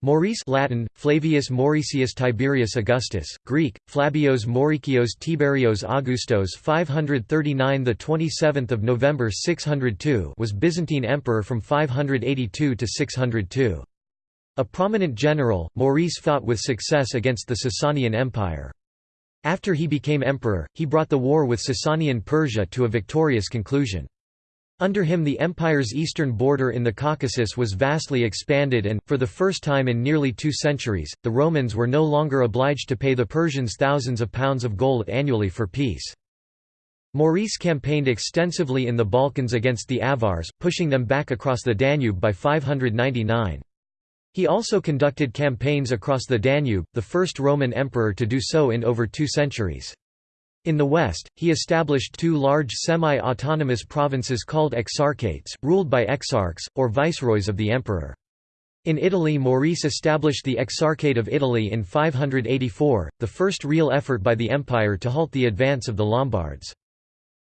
Maurice Latin, Flavius Mauricius Tiberius Augustus, Greek, Flabios Maurikios Tiberios Augustos 539 the 27th of November 602 was Byzantine emperor from 582 to 602. A prominent general, Maurice fought with success against the Sasanian Empire. After he became emperor, he brought the war with Sasanian Persia to a victorious conclusion. Under him the empire's eastern border in the Caucasus was vastly expanded and, for the first time in nearly two centuries, the Romans were no longer obliged to pay the Persians thousands of pounds of gold annually for peace. Maurice campaigned extensively in the Balkans against the Avars, pushing them back across the Danube by 599. He also conducted campaigns across the Danube, the first Roman emperor to do so in over two centuries. In the west, he established two large semi-autonomous provinces called exarchates, ruled by exarchs, or viceroys of the emperor. In Italy Maurice established the Exarchate of Italy in 584, the first real effort by the empire to halt the advance of the Lombards.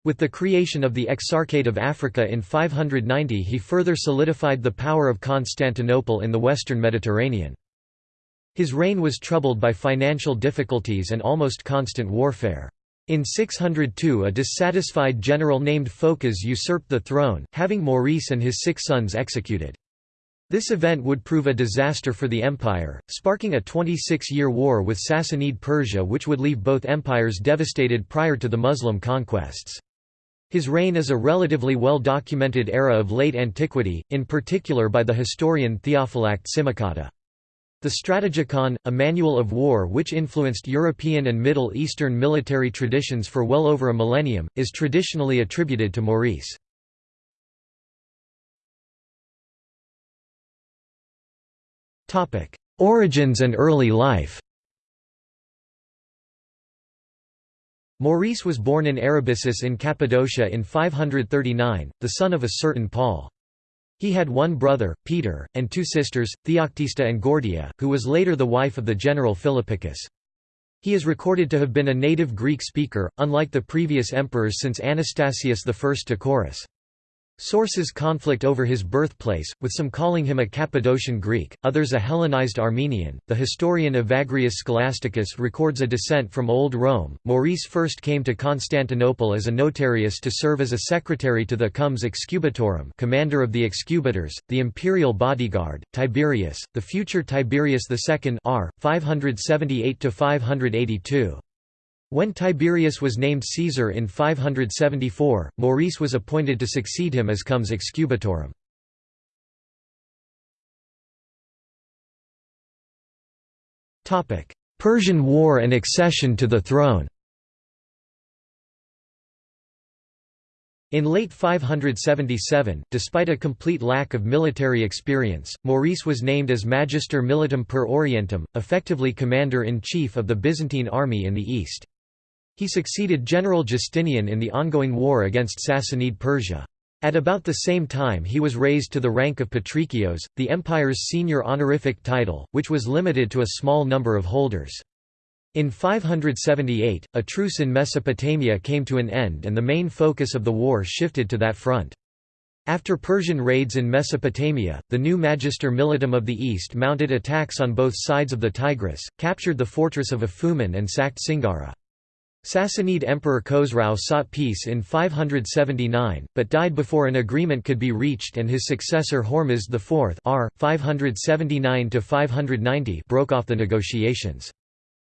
With the creation of the Exarchate of Africa in 590 he further solidified the power of Constantinople in the western Mediterranean. His reign was troubled by financial difficulties and almost constant warfare. In 602 a dissatisfied general named Phocas usurped the throne, having Maurice and his six sons executed. This event would prove a disaster for the empire, sparking a 26-year war with Sassanid Persia which would leave both empires devastated prior to the Muslim conquests. His reign is a relatively well-documented era of late antiquity, in particular by the historian Theophylact Simocatta. The Strategikon, a manual of war which influenced European and Middle Eastern military traditions for well over a millennium, is traditionally attributed to Maurice. Origins and early life Maurice was born in Arabisus in Cappadocia in 539, the son of a certain Paul. He had one brother, Peter, and two sisters, Theoctista and Gordia, who was later the wife of the general Philippicus. He is recorded to have been a native Greek speaker, unlike the previous emperors since Anastasius I Taurus. Sources conflict over his birthplace, with some calling him a Cappadocian Greek, others a Hellenized Armenian. The historian Evagrius Scholasticus records a descent from Old Rome. Maurice first came to Constantinople as a notarius to serve as a secretary to the Comes Excubitorum, commander of the excubitors, the imperial bodyguard, Tiberius, the future Tiberius II, r. 578 to 582. When Tiberius was named Caesar in 574, Maurice was appointed to succeed him as comes excubitorum. Persian War and accession to the throne In late 577, despite a complete lack of military experience, Maurice was named as Magister Militum per Orientem, effectively commander-in-chief of the Byzantine army in the east. He succeeded General Justinian in the ongoing war against Sassanid Persia. At about the same time he was raised to the rank of Patricios, the empire's senior honorific title, which was limited to a small number of holders. In 578, a truce in Mesopotamia came to an end and the main focus of the war shifted to that front. After Persian raids in Mesopotamia, the new Magister Militum of the East mounted attacks on both sides of the Tigris, captured the fortress of Aphumon and sacked Singara. Sassanid Emperor Khosrau sought peace in 579, but died before an agreement could be reached and his successor Hormizd IV r. 579 broke off the negotiations.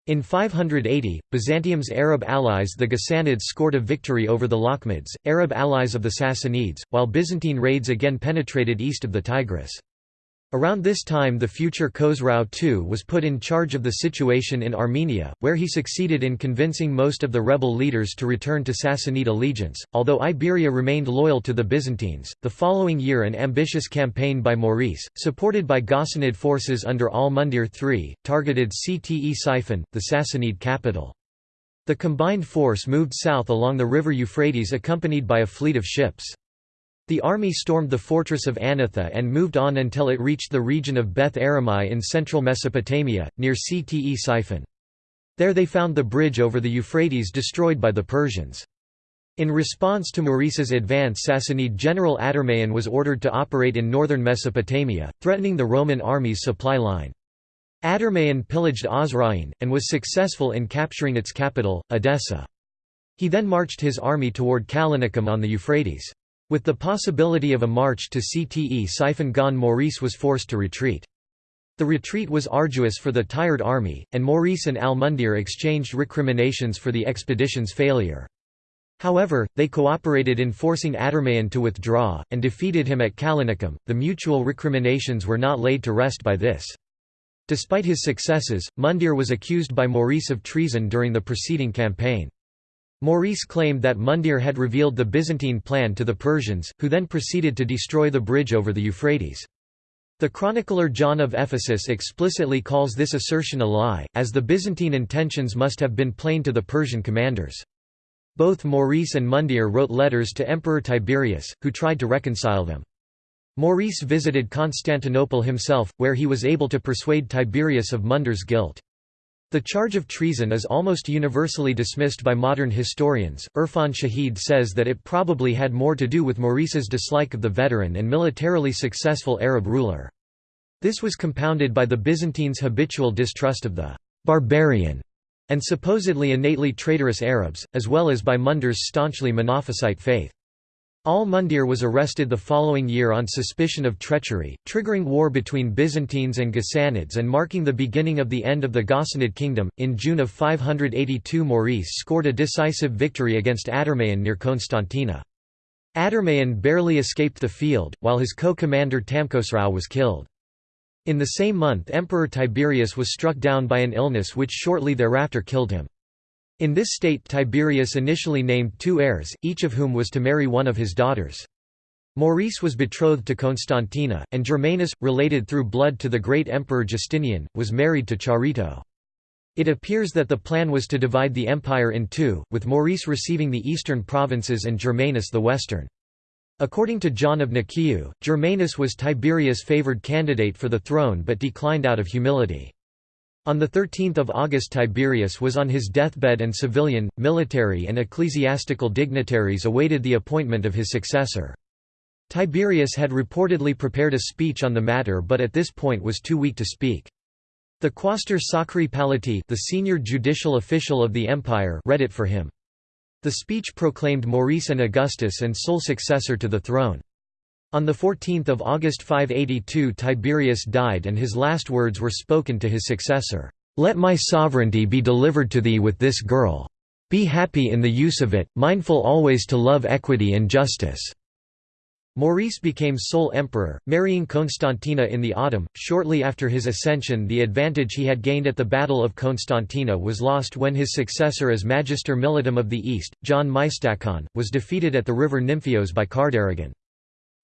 In 580, Byzantium's Arab allies the Ghassanids scored a victory over the Lakhmids, Arab allies of the Sassanids, while Byzantine raids again penetrated east of the Tigris. Around this time the future Khosrau II was put in charge of the situation in Armenia, where he succeeded in convincing most of the rebel leaders to return to Sassanid allegiance, although Iberia remained loyal to the Byzantines. The following year an ambitious campaign by Maurice, supported by Ghassanid forces under Al-Mundhir III, targeted Ctesiphon, the Sassanid capital. The combined force moved south along the river Euphrates accompanied by a fleet of ships. The army stormed the fortress of Anatha and moved on until it reached the region of Beth Aramai in central Mesopotamia, near Ctesiphon. There they found the bridge over the Euphrates destroyed by the Persians. In response to Maurice's advance Sassanid general Adarmayan was ordered to operate in northern Mesopotamia, threatening the Roman army's supply line. Adarmayan pillaged Osroene, and was successful in capturing its capital, Edessa. He then marched his army toward Callinicum on the Euphrates. With the possibility of a march to gone Maurice was forced to retreat. The retreat was arduous for the tired army, and Maurice and al-Mundhir exchanged recriminations for the expedition's failure. However, they cooperated in forcing Adarmayan to withdraw, and defeated him at Callinicum. The mutual recriminations were not laid to rest by this. Despite his successes, Mundhir was accused by Maurice of treason during the preceding campaign. Maurice claimed that Mundhir had revealed the Byzantine plan to the Persians, who then proceeded to destroy the bridge over the Euphrates. The chronicler John of Ephesus explicitly calls this assertion a lie, as the Byzantine intentions must have been plain to the Persian commanders. Both Maurice and Mundhir wrote letters to Emperor Tiberius, who tried to reconcile them. Maurice visited Constantinople himself, where he was able to persuade Tiberius of Mundhir's guilt. The charge of treason is almost universally dismissed by modern historians. Irfan Shahid says that it probably had more to do with Maurice's dislike of the veteran and militarily successful Arab ruler. This was compounded by the Byzantines' habitual distrust of the barbarian and supposedly innately traitorous Arabs, as well as by Mundhir's staunchly Monophysite faith. Al-Mundhir was arrested the following year on suspicion of treachery, triggering war between Byzantines and Ghassanids and marking the beginning of the end of the Ghassanid kingdom. In June of 582, Maurice scored a decisive victory against Adarmayan near Constantina. Adarmayan barely escaped the field, while his co-commander Tamkhosrau was killed. In the same month Emperor Tiberius was struck down by an illness which shortly thereafter killed him. In this state Tiberius initially named two heirs, each of whom was to marry one of his daughters. Maurice was betrothed to Constantina, and Germanus, related through blood to the great emperor Justinian, was married to Charito. It appears that the plan was to divide the empire in two, with Maurice receiving the eastern provinces and Germanus the western. According to John of Nikiu, Germanus was Tiberius' favored candidate for the throne but declined out of humility. On 13 August Tiberius was on his deathbed and civilian, military and ecclesiastical dignitaries awaited the appointment of his successor. Tiberius had reportedly prepared a speech on the matter but at this point was too weak to speak. The quaestor Sacri Palati the senior judicial official of the empire read it for him. The speech proclaimed Maurice an Augustus and sole successor to the throne. On 14 August 582 Tiberius died and his last words were spoken to his successor, "'Let my sovereignty be delivered to thee with this girl. Be happy in the use of it, mindful always to love equity and justice." Maurice became sole emperor, marrying Constantina in the autumn. Shortly after his ascension, the advantage he had gained at the Battle of Constantina was lost when his successor as Magister Militum of the East, John Mystacon, was defeated at the river Nymphios by Kardarigan.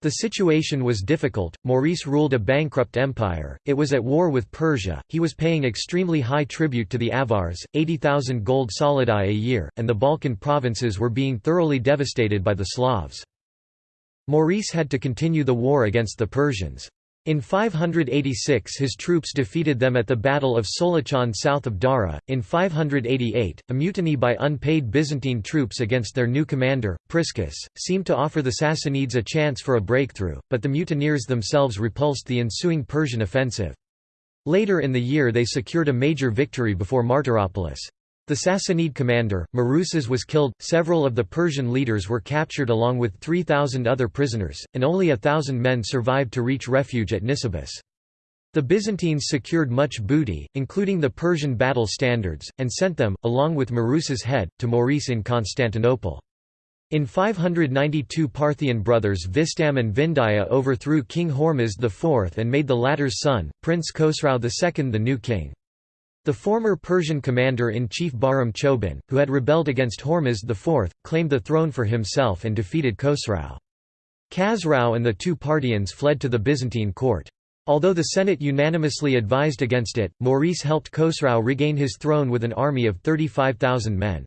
The situation was difficult, Maurice ruled a bankrupt empire, it was at war with Persia, he was paying extremely high tribute to the Avars, 80,000 gold solidi a year, and the Balkan provinces were being thoroughly devastated by the Slavs. Maurice had to continue the war against the Persians. In 586 his troops defeated them at the Battle of Solachon south of Dara. In 588, a mutiny by unpaid Byzantine troops against their new commander, Priscus, seemed to offer the Sassanids a chance for a breakthrough, but the mutineers themselves repulsed the ensuing Persian offensive. Later in the year they secured a major victory before Martyropolis. The Sassanid commander, Maruzas was killed, several of the Persian leaders were captured along with 3,000 other prisoners, and only a thousand men survived to reach refuge at Nisibis. The Byzantines secured much booty, including the Persian battle standards, and sent them, along with Maruzas' head, to Maurice in Constantinople. In 592 Parthian brothers Vistam and Vindaya overthrew King Hormizd IV and made the latter's son, Prince Khosrau II the new king. The former Persian commander-in-chief Bahram Chobin, who had rebelled against Hormizd IV, claimed the throne for himself and defeated Khosrau. Khosrau and the two Parthians fled to the Byzantine court. Although the Senate unanimously advised against it, Maurice helped Khosrau regain his throne with an army of 35,000 men.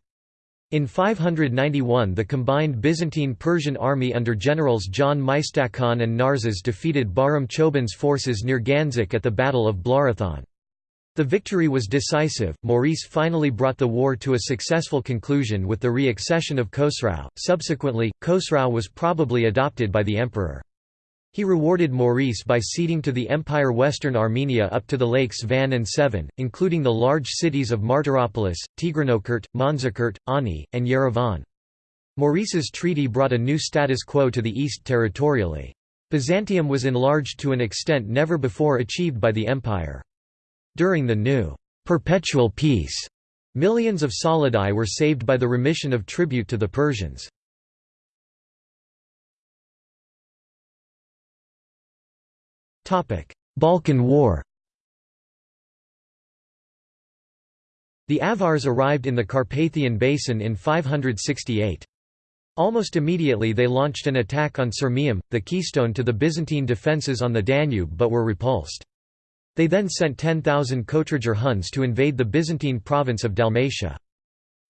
In 591 the combined Byzantine-Persian army under generals John Mystacon and Narses defeated Bahram Chobin's forces near Ganzik at the Battle of Blarathon. The victory was decisive. Maurice finally brought the war to a successful conclusion with the re accession of Khosrau. Subsequently, Khosrau was probably adopted by the emperor. He rewarded Maurice by ceding to the empire western Armenia up to the lakes Van and Sevan, including the large cities of Martyropolis, Tigranokert, Manzikert, Ani, and Yerevan. Maurice's treaty brought a new status quo to the east territorially. Byzantium was enlarged to an extent never before achieved by the empire. During the new perpetual peace, millions of solidi were saved by the remission of tribute to the Persians. Balkan War The Avars arrived in the Carpathian Basin in 568. Almost immediately they launched an attack on Sirmium, the keystone to the Byzantine defences on the Danube but were repulsed. They then sent 10,000 Kutrigur Huns to invade the Byzantine province of Dalmatia.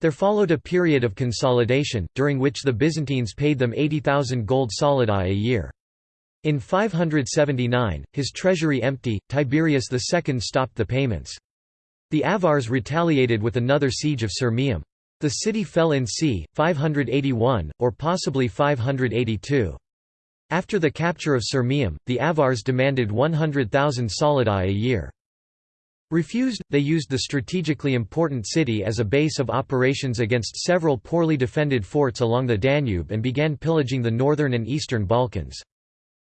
There followed a period of consolidation, during which the Byzantines paid them 80,000 gold solidi a year. In 579, his treasury empty, Tiberius II stopped the payments. The Avars retaliated with another siege of Sirmium. The city fell in c. 581, or possibly 582. After the capture of Sirmium, the Avars demanded 100,000 solidi a year. Refused, they used the strategically important city as a base of operations against several poorly defended forts along the Danube and began pillaging the northern and eastern Balkans.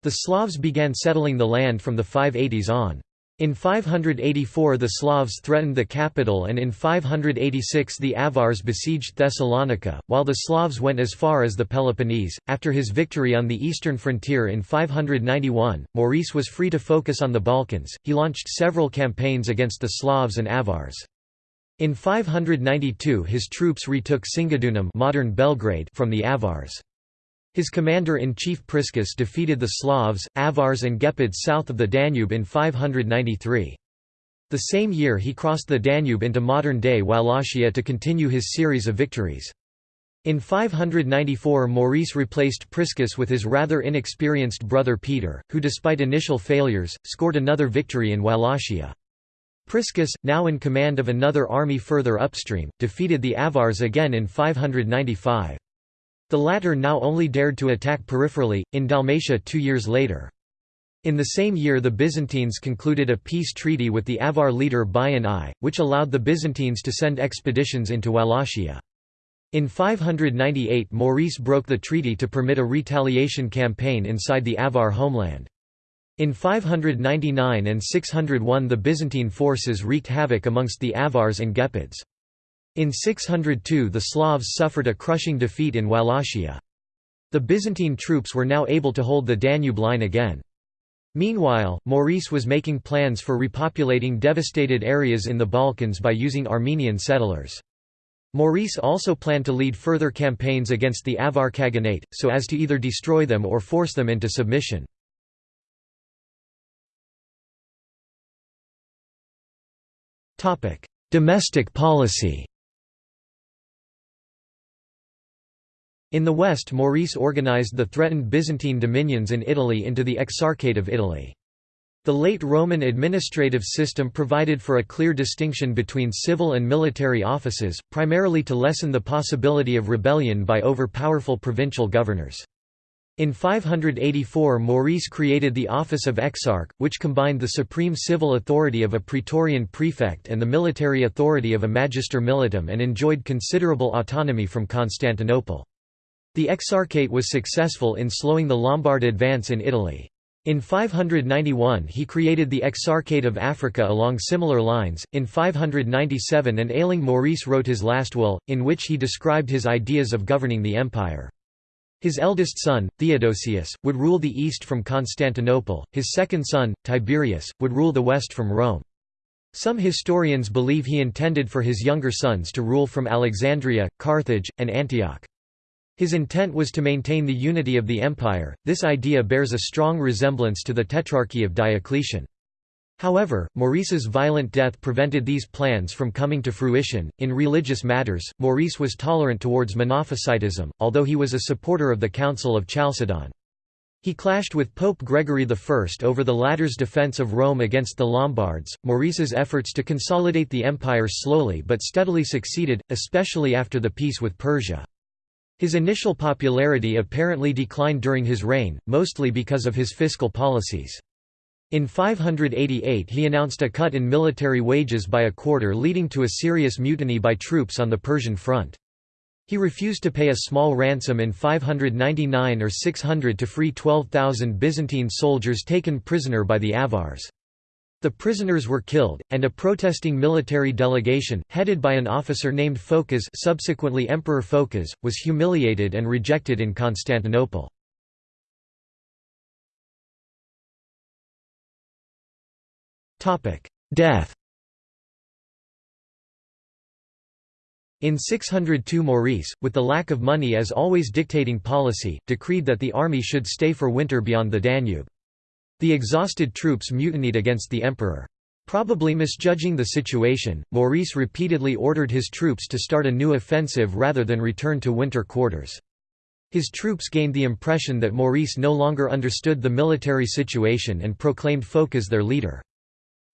The Slavs began settling the land from the 580s on. In 584 the Slavs threatened the capital and in 586 the Avars besieged Thessalonica, while the Slavs went as far as the Peloponnese. After his victory on the eastern frontier in 591, Maurice was free to focus on the Balkans. He launched several campaigns against the Slavs and Avars. In 592 his troops retook Singidunum modern Belgrade from the Avars. His commander-in-chief Priscus defeated the Slavs, Avars and Gepids south of the Danube in 593. The same year he crossed the Danube into modern-day Wallachia to continue his series of victories. In 594 Maurice replaced Priscus with his rather inexperienced brother Peter, who despite initial failures, scored another victory in Wallachia. Priscus, now in command of another army further upstream, defeated the Avars again in 595. The latter now only dared to attack peripherally, in Dalmatia two years later. In the same year the Byzantines concluded a peace treaty with the Avar leader Bayan I, which allowed the Byzantines to send expeditions into Wallachia. In 598 Maurice broke the treaty to permit a retaliation campaign inside the Avar homeland. In 599 and 601 the Byzantine forces wreaked havoc amongst the Avars and Gepids. In 602 the Slavs suffered a crushing defeat in Wallachia. The Byzantine troops were now able to hold the Danube line again. Meanwhile, Maurice was making plans for repopulating devastated areas in the Balkans by using Armenian settlers. Maurice also planned to lead further campaigns against the Avar Khaganate, so as to either destroy them or force them into submission. Domestic policy In the west Maurice organized the threatened Byzantine dominions in Italy into the Exarchate of Italy. The late Roman administrative system provided for a clear distinction between civil and military offices, primarily to lessen the possibility of rebellion by over-powerful provincial governors. In 584 Maurice created the office of exarch, which combined the supreme civil authority of a praetorian prefect and the military authority of a magister militum and enjoyed considerable autonomy from Constantinople. The Exarchate was successful in slowing the Lombard advance in Italy. In 591 he created the Exarchate of Africa along similar lines. In 597 an ailing Maurice wrote his last will, in which he described his ideas of governing the empire. His eldest son, Theodosius, would rule the east from Constantinople, his second son, Tiberius, would rule the west from Rome. Some historians believe he intended for his younger sons to rule from Alexandria, Carthage, and Antioch. His intent was to maintain the unity of the empire. This idea bears a strong resemblance to the Tetrarchy of Diocletian. However, Maurice's violent death prevented these plans from coming to fruition. In religious matters, Maurice was tolerant towards Monophysitism, although he was a supporter of the Council of Chalcedon. He clashed with Pope Gregory I over the latter's defense of Rome against the Lombards. Maurice's efforts to consolidate the empire slowly but steadily succeeded, especially after the peace with Persia. His initial popularity apparently declined during his reign, mostly because of his fiscal policies. In 588 he announced a cut in military wages by a quarter leading to a serious mutiny by troops on the Persian front. He refused to pay a small ransom in 599 or 600 to free 12,000 Byzantine soldiers taken prisoner by the Avars. The prisoners were killed, and a protesting military delegation, headed by an officer named Phocas subsequently Emperor Phocas, was humiliated and rejected in Constantinople. Death In 602 Maurice, with the lack of money as always dictating policy, decreed that the army should stay for winter beyond the Danube. The exhausted troops mutinied against the emperor. Probably misjudging the situation, Maurice repeatedly ordered his troops to start a new offensive rather than return to winter quarters. His troops gained the impression that Maurice no longer understood the military situation and proclaimed Phocas their leader.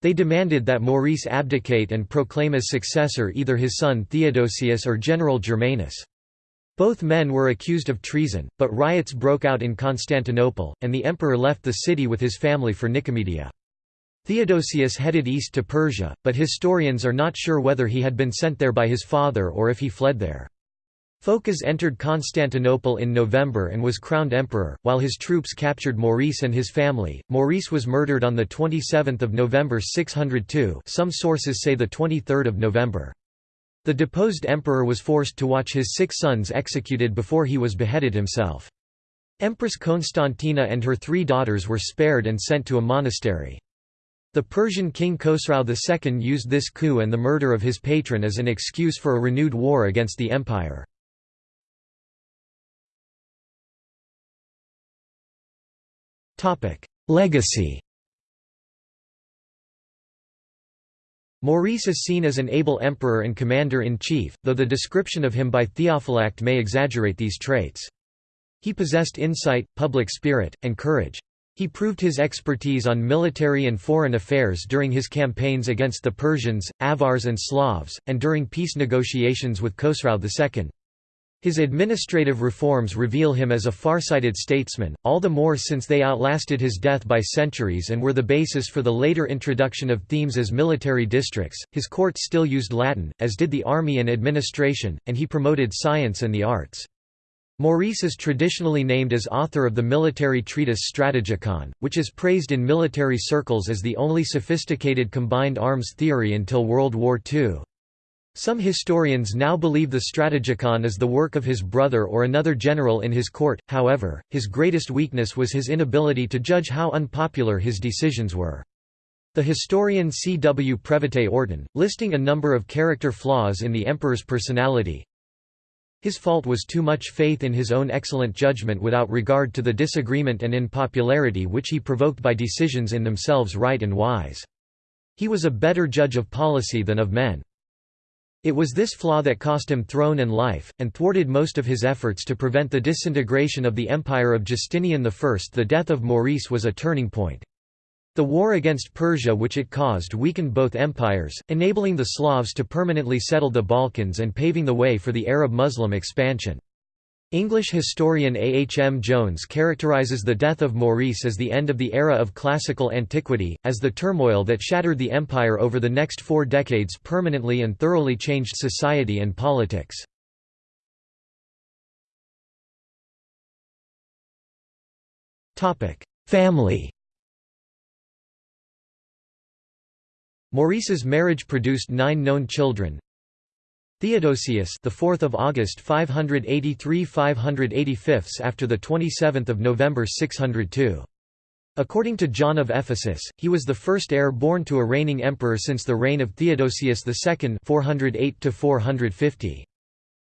They demanded that Maurice abdicate and proclaim as successor either his son Theodosius or General Germanus. Both men were accused of treason, but riots broke out in Constantinople, and the emperor left the city with his family for Nicomedia. Theodosius headed east to Persia, but historians are not sure whether he had been sent there by his father or if he fled there. Phocas entered Constantinople in November and was crowned emperor, while his troops captured Maurice and his family. Maurice was murdered on the 27th of November 602. Some sources say the 23rd of November. The deposed emperor was forced to watch his six sons executed before he was beheaded himself. Empress Constantina and her three daughters were spared and sent to a monastery. The Persian king Khosrau II used this coup and the murder of his patron as an excuse for a renewed war against the empire. Legacy Maurice is seen as an able emperor and commander-in-chief, though the description of him by Theophylact may exaggerate these traits. He possessed insight, public spirit, and courage. He proved his expertise on military and foreign affairs during his campaigns against the Persians, Avars and Slavs, and during peace negotiations with Khosrau II. His administrative reforms reveal him as a far-sighted statesman, all the more since they outlasted his death by centuries and were the basis for the later introduction of themes as military districts. His court still used Latin, as did the army and administration, and he promoted science and the arts. Maurice is traditionally named as author of the military treatise Strategikon, which is praised in military circles as the only sophisticated combined arms theory until World War II. Some historians now believe the Strategikon is the work of his brother or another general in his court, however, his greatest weakness was his inability to judge how unpopular his decisions were. The historian C. W. Previte Orton, listing a number of character flaws in the emperor's personality, his fault was too much faith in his own excellent judgment without regard to the disagreement and unpopularity which he provoked by decisions in themselves right and wise. He was a better judge of policy than of men. It was this flaw that cost him throne and life, and thwarted most of his efforts to prevent the disintegration of the empire of Justinian I. The death of Maurice was a turning point. The war against Persia which it caused weakened both empires, enabling the Slavs to permanently settle the Balkans and paving the way for the Arab-Muslim expansion. English historian A. H. M. Jones characterizes the death of Maurice as the end of the era of classical antiquity, as the turmoil that shattered the empire over the next four decades permanently and thoroughly changed society and politics. Family Maurice's marriage produced nine known children, Theodosius, the 4th of August 583 585 after the 27th of November 602. According to John of Ephesus, he was the first heir born to a reigning emperor since the reign of Theodosius II 408 450.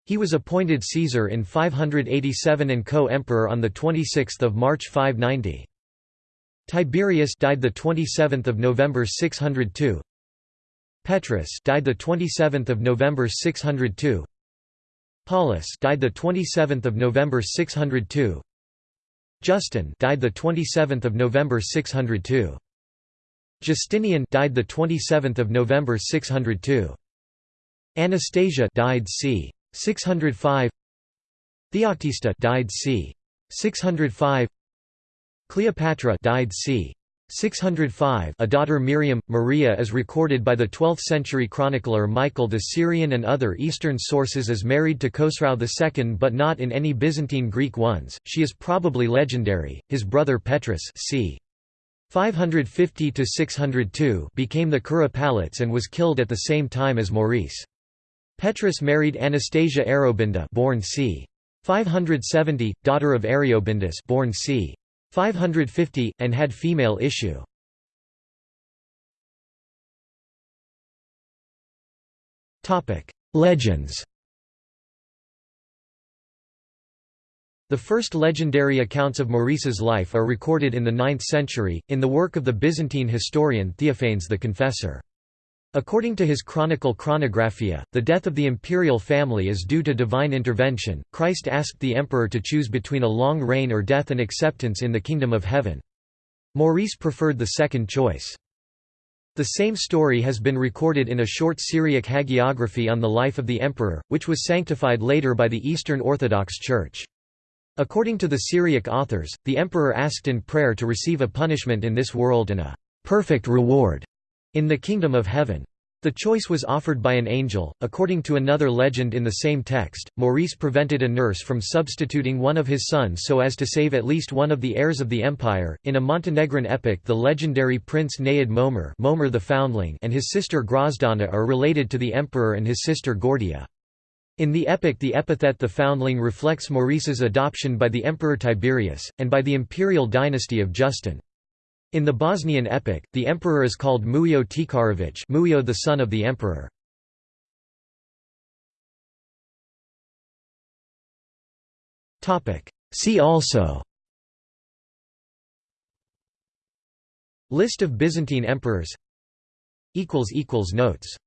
He was appointed Caesar in 587 and co-emperor on the 26th of March 590. Tiberius died the 27th of November 602. Petrus died the 27th of November 602. Paulus died the 27th of November 602. Justin died the 27th of November 602. Justinian died the 27th of November 602. Anastasia died c. 605. Theoctista died c. 605 Cleopatra died c. 605 a daughter Miriam, Maria is recorded by the 12th-century chronicler Michael the Syrian and other Eastern sources as married to Khosrau II but not in any Byzantine Greek ones, she is probably legendary. His brother Petrus c. 550–602 became the Curopalates and was killed at the same time as Maurice. Petrus married Anastasia Arobinda born c. 570, daughter of Ariobindus born c. 550, and had female issue. Legends The first legendary accounts of Maurice's life are recorded in the 9th century, in the work of the Byzantine historian Theophanes the Confessor. According to his chronicle Chronographia, the death of the imperial family is due to divine intervention. Christ asked the emperor to choose between a long reign or death and acceptance in the kingdom of heaven. Maurice preferred the second choice. The same story has been recorded in a short Syriac hagiography on the life of the emperor, which was sanctified later by the Eastern Orthodox Church. According to the Syriac authors, the emperor asked in prayer to receive a punishment in this world and a perfect reward in the kingdom of heaven. The choice was offered by an angel. According to another legend in the same text, Maurice prevented a nurse from substituting one of his sons so as to save at least one of the heirs of the empire. In a Montenegrin epic, the legendary prince Naid Momer, Momir the Foundling, and his sister Grozdana are related to the emperor and his sister Gordia. In the epic the epithet the Foundling reflects Maurice's adoption by the emperor Tiberius, and by the imperial dynasty of Justin. In the Bosnian epic, the emperor is called Mujo Tikarović Mujo the son of the emperor. See also List of Byzantine emperors Notes